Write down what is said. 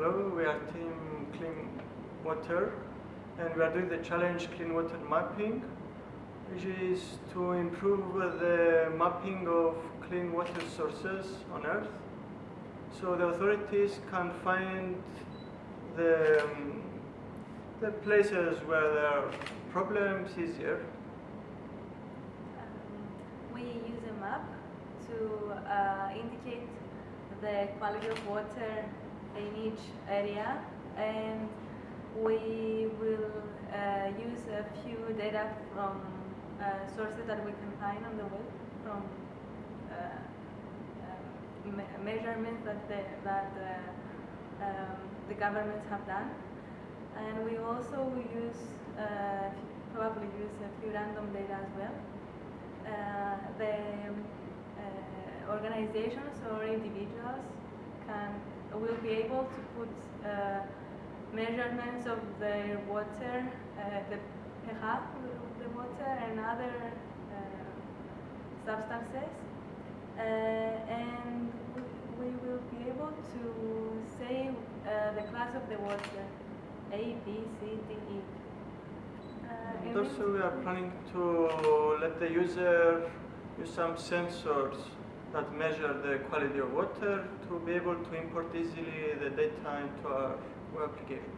Hello, we are Team Clean Water and we are doing the challenge Clean Water Mapping which is to improve the mapping of clean water sources on Earth so the authorities can find the, um, the places where there are problems easier. Um, we use a map to uh, indicate the quality of water in each area and we will uh, use a few data from uh, sources that we can find on the web from uh, uh, me measurements that the, that uh, um, the governments have done and we also use probably use a few random data as well. The organizations or individuals will be able to put uh, measurements of their water, uh, the pH of the water and other uh, substances uh, and we will be able to say uh, the class of the water A, B, C, D, E. And also we are planning to let the user use some sensors that measure the quality of water to be able to import easily the data into our application.